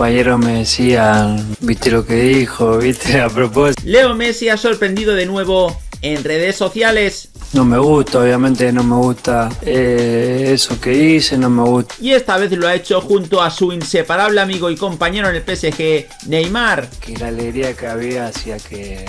compañeros me decían, viste lo que dijo, viste a propósito. Leo Messi ha sorprendido de nuevo en redes sociales. No me gusta, obviamente no me gusta eh, eso que hice, no me gusta. Y esta vez lo ha hecho junto a su inseparable amigo y compañero en el PSG, Neymar. Que la alegría que había hacía que,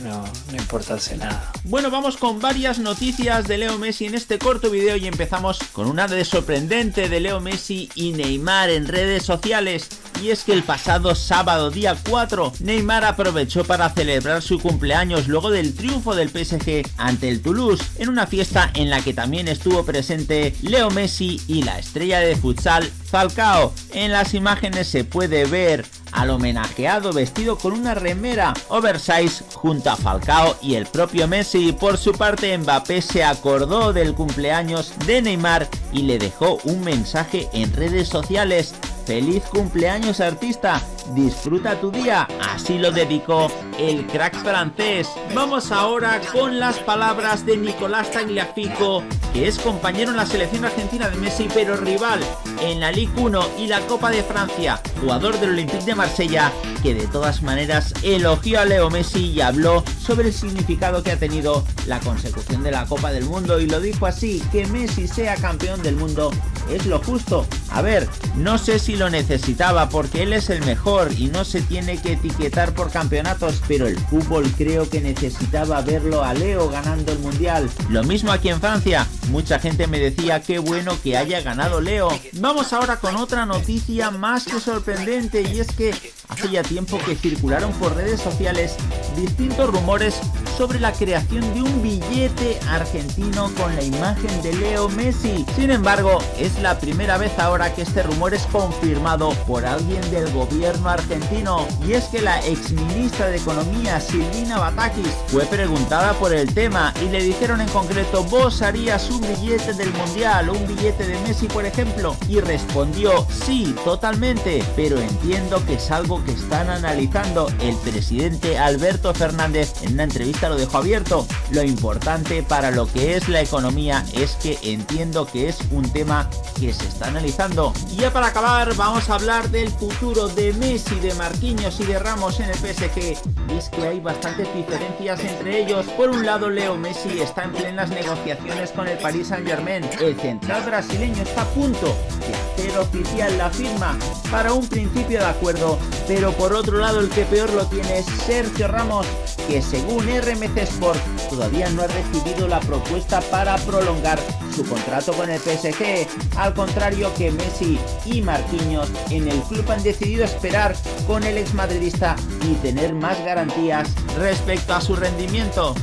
no, no importase nada. Bueno, vamos con varias noticias de Leo Messi en este corto video y empezamos con una de sorprendente de Leo Messi y Neymar en redes sociales. Y es que el pasado sábado día 4, Neymar aprovechó para celebrar su cumpleaños luego del triunfo del PSG ante el Toulouse, en una fiesta en la que también estuvo presente Leo Messi y la estrella de futsal Falcao. En las imágenes se puede ver al homenajeado vestido con una remera oversize junto a Falcao y el propio Messi. Por su parte Mbappé se acordó del cumpleaños de Neymar y le dejó un mensaje en redes sociales Feliz cumpleaños artista, disfruta tu día, así lo dedicó el crack francés. Vamos ahora con las palabras de Nicolás Tagliafico, que es compañero en la selección argentina de Messi pero rival en la Ligue 1 y la Copa de Francia, jugador del Olympique de Marsella, que de todas maneras elogió a Leo Messi y habló sobre el significado que ha tenido la consecución de la Copa del Mundo y lo dijo así, que Messi sea campeón del mundo es lo justo. A ver, no sé si lo necesitaba porque él es el mejor y no se tiene que etiquetar por campeonatos, pero el fútbol creo que necesitaba verlo a Leo ganando el Mundial. Lo mismo aquí en Francia, mucha gente me decía qué bueno que haya ganado Leo. Vamos ahora con otra noticia más que sorprendente y es que hace ya tiempo que circularon por redes sociales distintos rumores sobre la creación de un billete argentino con la imagen de Leo Messi. Sin embargo, es la primera vez ahora que este rumor es confirmado por alguien del gobierno argentino. Y es que la ex ministra de Economía, Silvina Batakis, fue preguntada por el tema y le dijeron en concreto, ¿vos harías un billete del Mundial un billete de Messi, por ejemplo? Y respondió, sí, totalmente, pero entiendo que es algo que están analizando. El presidente Alberto Fernández en una entrevista lo dejo abierto. Lo importante para lo que es la economía es que entiendo que es un tema que se está analizando. Y ya para acabar vamos a hablar del futuro de Messi, de Marquinhos y de Ramos en el PSG. Y es que hay bastantes diferencias entre ellos. Por un lado Leo Messi está en plenas negociaciones con el Paris Saint Germain. El central brasileño está a punto de hacer oficial la firma para un principio de acuerdo. Pero por otro lado el que peor lo tiene es Sergio Ramos que según RMC Sport todavía no ha recibido la propuesta para prolongar su contrato con el PSG, al contrario que Messi y Marquinhos en el club han decidido esperar con el exmadridista y tener más garantías respecto a su rendimiento.